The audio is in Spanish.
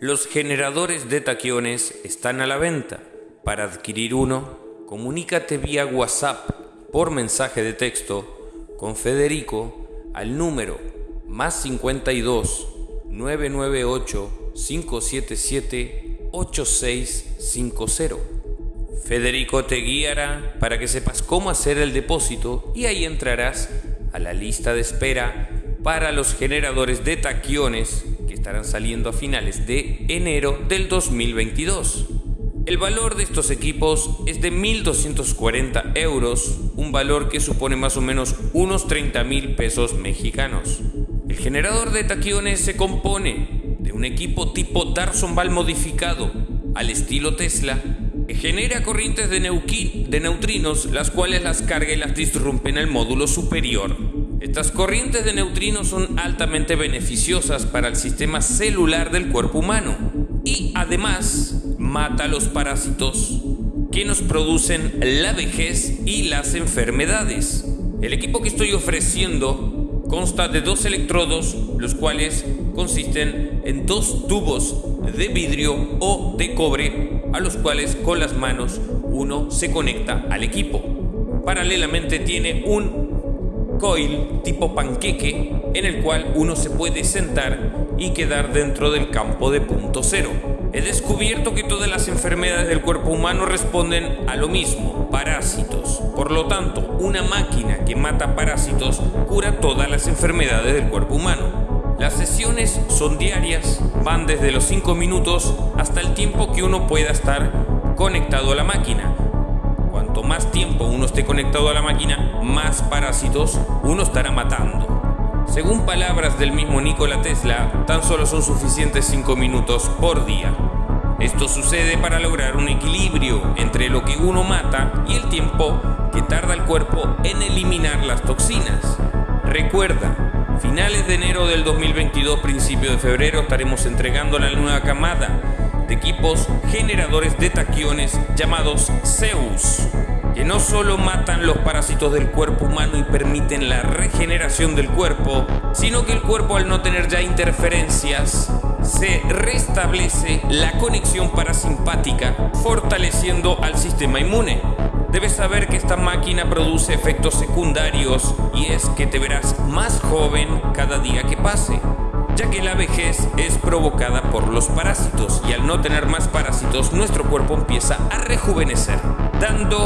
Los generadores de taquiones están a la venta. Para adquirir uno, comunícate vía WhatsApp por mensaje de texto con Federico al número más 52 998 577 8650. Federico te guiará para que sepas cómo hacer el depósito y ahí entrarás a la lista de espera para los generadores de taquiones estarán saliendo a finales de enero del 2022. El valor de estos equipos es de 1.240 euros, un valor que supone más o menos unos 30 mil pesos mexicanos. El generador de taquiones se compone de un equipo tipo Darson Ball modificado al estilo Tesla que genera corrientes de, de neutrinos las cuales las carga y las disrumpe en el módulo superior. Estas corrientes de neutrinos son altamente beneficiosas para el sistema celular del cuerpo humano y además mata los parásitos que nos producen la vejez y las enfermedades. El equipo que estoy ofreciendo consta de dos electrodos, los cuales consisten en dos tubos de vidrio o de cobre a los cuales con las manos uno se conecta al equipo. Paralelamente tiene un coil tipo panqueque en el cual uno se puede sentar y quedar dentro del campo de punto cero. He descubierto que todas las enfermedades del cuerpo humano responden a lo mismo, parásitos. Por lo tanto, una máquina que mata parásitos cura todas las enfermedades del cuerpo humano. Las sesiones son diarias, van desde los 5 minutos hasta el tiempo que uno pueda estar conectado a la máquina cuanto más tiempo uno esté conectado a la máquina, más parásitos uno estará matando. Según palabras del mismo Nikola Tesla, tan solo son suficientes 5 minutos por día. Esto sucede para lograr un equilibrio entre lo que uno mata y el tiempo que tarda el cuerpo en eliminar las toxinas. Recuerda, finales de enero del 2022, principio de febrero, estaremos entregando la nueva camada de equipos generadores de taquiones llamados Zeus, que no solo matan los parásitos del cuerpo humano y permiten la regeneración del cuerpo, sino que el cuerpo al no tener ya interferencias se restablece la conexión parasimpática, fortaleciendo al sistema inmune. Debes saber que esta máquina produce efectos secundarios y es que te verás más joven cada día que pase ya que la vejez es provocada por los parásitos y al no tener más parásitos nuestro cuerpo empieza a rejuvenecer, dando